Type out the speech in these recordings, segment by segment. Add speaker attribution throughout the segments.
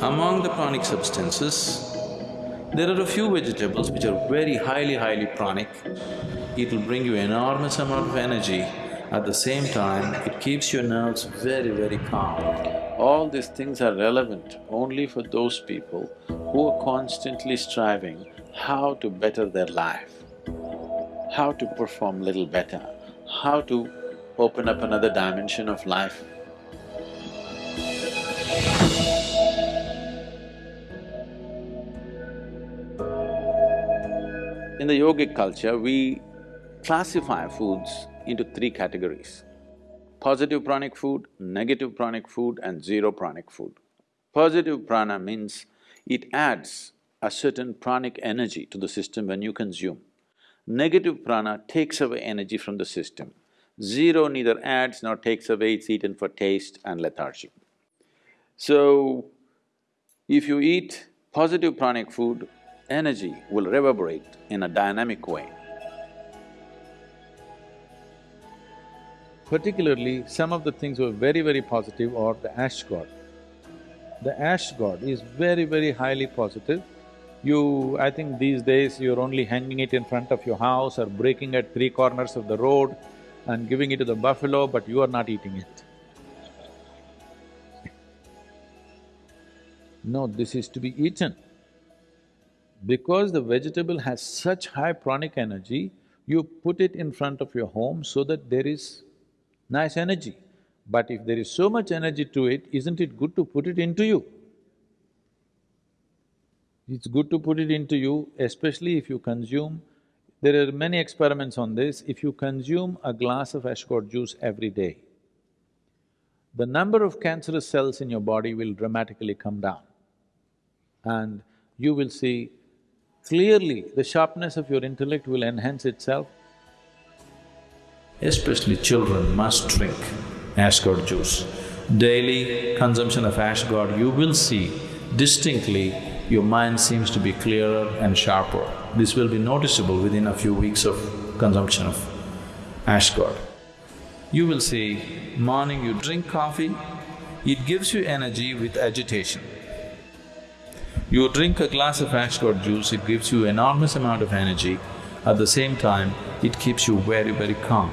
Speaker 1: Among the pranic substances, there are a few vegetables which are very highly, highly pranic. It will bring you enormous amount of energy, at the same time it keeps your nerves very, very calm. All these things are relevant only for those people who are constantly striving how to better their life, how to perform little better, how to open up another dimension of life. In the yogic culture, we classify foods into three categories. Positive pranic food, negative pranic food and zero pranic food. Positive prana means it adds a certain pranic energy to the system when you consume. Negative prana takes away energy from the system. Zero neither adds nor takes away, it's eaten for taste and lethargy. So, if you eat positive pranic food, energy will reverberate in a dynamic way. Particularly, some of the things were very, very positive are the ash gourd. The ash gourd is very, very highly positive. You… I think these days you're only hanging it in front of your house or breaking at three corners of the road and giving it to the buffalo, but you are not eating it. No, this is to be eaten. Because the vegetable has such high pranic energy, you put it in front of your home so that there is nice energy. But if there is so much energy to it, isn't it good to put it into you? It's good to put it into you, especially if you consume… There are many experiments on this, if you consume a glass of ash gourd juice every day, the number of cancerous cells in your body will dramatically come down. And you will see clearly the sharpness of your intellect will enhance itself. Especially children must drink ash gourd juice. Daily consumption of ash gourd, you will see distinctly your mind seems to be clearer and sharper. This will be noticeable within a few weeks of consumption of ash gourd. You will see, morning you drink coffee, it gives you energy with agitation. You drink a glass of ash gourd juice, it gives you enormous amount of energy, at the same time, it keeps you very, very calm.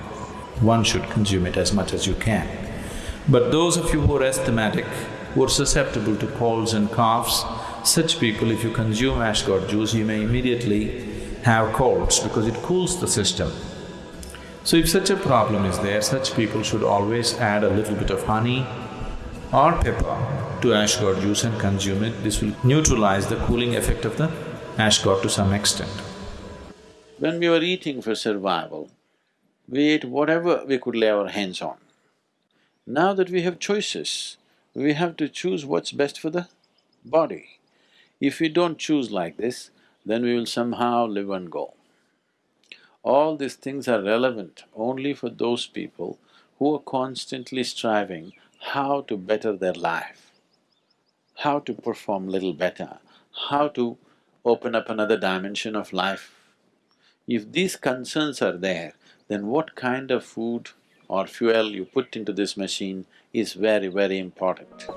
Speaker 1: One should consume it as much as you can. But those of you who are asthmatic, who are susceptible to colds and coughs, such people, if you consume ash gourd juice, you may immediately have colds because it cools the system. So if such a problem is there, such people should always add a little bit of honey or pepper to ash gourd juice and consume it. This will neutralize the cooling effect of the ash gourd to some extent. When we were eating for survival, we ate whatever we could lay our hands on. Now that we have choices, we have to choose what's best for the body. If we don't choose like this, then we will somehow live and go. All these things are relevant only for those people who are constantly striving how to better their life, how to perform little better, how to open up another dimension of life. If these concerns are there, then what kind of food or fuel you put into this machine is very, very important.